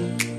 Bye.